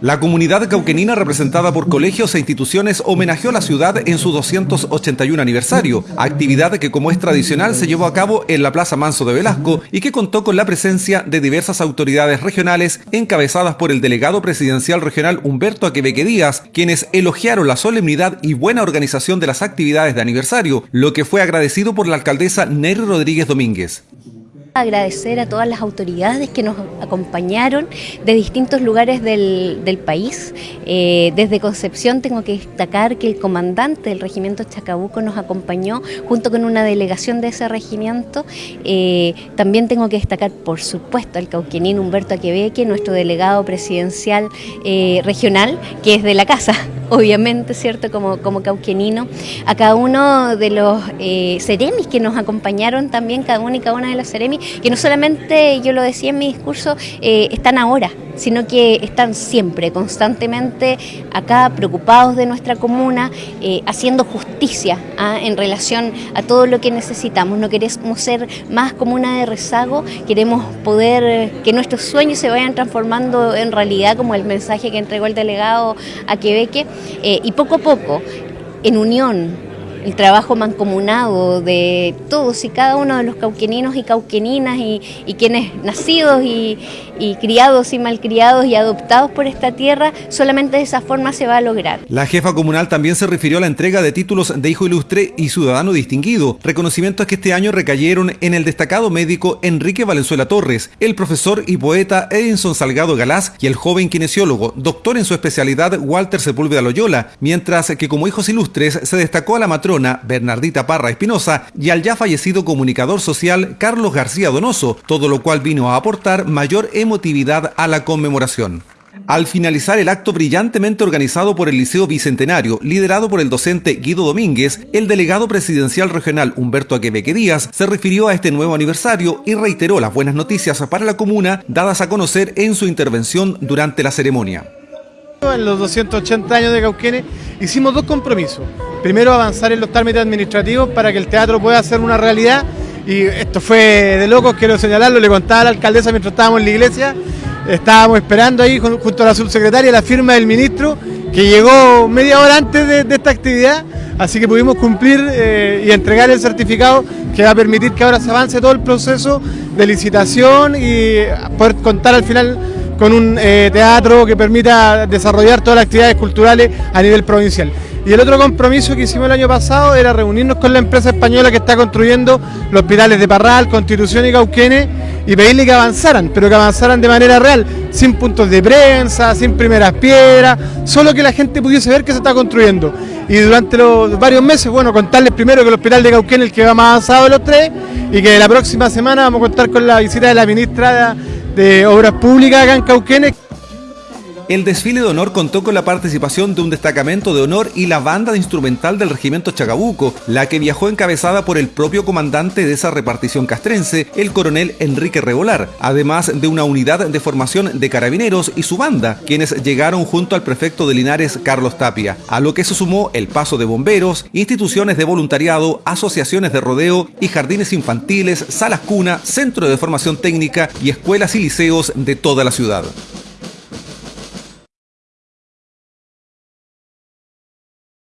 La comunidad cauquenina representada por colegios e instituciones homenajeó a la ciudad en su 281 aniversario, actividad que como es tradicional se llevó a cabo en la Plaza Manso de Velasco y que contó con la presencia de diversas autoridades regionales encabezadas por el delegado presidencial regional Humberto Aquebeque Díaz, quienes elogiaron la solemnidad y buena organización de las actividades de aniversario, lo que fue agradecido por la alcaldesa Nery Rodríguez Domínguez agradecer a todas las autoridades que nos acompañaron de distintos lugares del, país. Eh, desde Concepción tengo que destacar que el comandante del regimiento Chacabuco nos acompañó junto con una delegación de ese regimiento. Eh, también tengo que destacar, por supuesto, al cauquenín Humberto Aquebeque, nuestro delegado presidencial eh, regional, que es de la casa obviamente, ¿cierto? Como, como cauquenino, a cada uno de los eh, seremis que nos acompañaron también, cada uno y cada una de las seremis, que no solamente, yo lo decía en mi discurso, eh, están ahora, sino que están siempre, constantemente acá preocupados de nuestra comuna, eh, haciendo justicia ¿ah? en relación a todo lo que necesitamos. No queremos ser más comuna de rezago, queremos poder que nuestros sueños se vayan transformando en realidad, como el mensaje que entregó el delegado a Quebeque, eh, y poco a poco, en unión el trabajo mancomunado de todos y cada uno de los cauqueninos y cauqueninas y, quienes nacidos y, criados y malcriados y adoptados por esta tierra, solamente de esa forma se va a lograr. La jefa comunal también se refirió a la entrega de títulos de hijo ilustre y ciudadano distinguido, reconocimientos que este año recayeron en el destacado médico Enrique Valenzuela Torres, el profesor y poeta Edinson Salgado Galás y el joven kinesiólogo, doctor en su especialidad Walter Sepúlveda Loyola, mientras que como hijos ilustres se destacó a la matrona Bernardita Parra Espinosa y al ya fallecido comunicador social Carlos García Donoso, todo lo cual vino a aportar mayor emotividad a la conmemoración. Al finalizar el acto brillantemente organizado por el Liceo Bicentenario, liderado por el docente Guido Domínguez, el delegado presidencial regional Humberto Aquebeque Díaz se refirió a este nuevo aniversario y reiteró las buenas noticias para la comuna dadas a conocer en su intervención durante la ceremonia. En los 280 años de Cauquenes hicimos dos compromisos. Primero avanzar en los trámites administrativos para que el teatro pueda ser una realidad. Y esto fue de locos, quiero señalarlo, le contaba a la alcaldesa mientras estábamos en la iglesia, estábamos esperando ahí junto a la subsecretaria la firma del ministro que llegó media hora antes de, esta actividad, así que pudimos cumplir eh, y entregar el certificado que va a permitir que ahora se avance todo el proceso de licitación y poder contar al final con un eh, teatro que permita desarrollar todas las actividades culturales a nivel provincial. Y el otro compromiso que hicimos el año pasado era reunirnos con la empresa española que está construyendo los hospitales de Parral, Constitución y Cauquenes y pedirle que avanzaran, pero que avanzaran de manera real, sin puntos de prensa, sin primeras piedras, solo que la gente pudiese ver que se está construyendo. Y durante los varios meses, bueno, contarles primero que el hospital de Cauquenes es el que va más avanzado de los tres y que la próxima semana vamos a contar con la visita de la ministra de Obras Públicas acá en Cauquenes. El desfile de honor contó con la participación de un destacamento de honor y la banda de instrumental del regimiento Chagabuco, la que viajó encabezada por el propio comandante de esa repartición castrense, el coronel Enrique Revolar, además de una unidad de formación de carabineros y su banda, quienes llegaron junto al prefecto de Linares, Carlos Tapia, a lo que se sumó el paso de bomberos, instituciones de voluntariado, asociaciones de rodeo y jardines infantiles, salas cuna, centro de formación técnica y escuelas y liceos de toda la ciudad.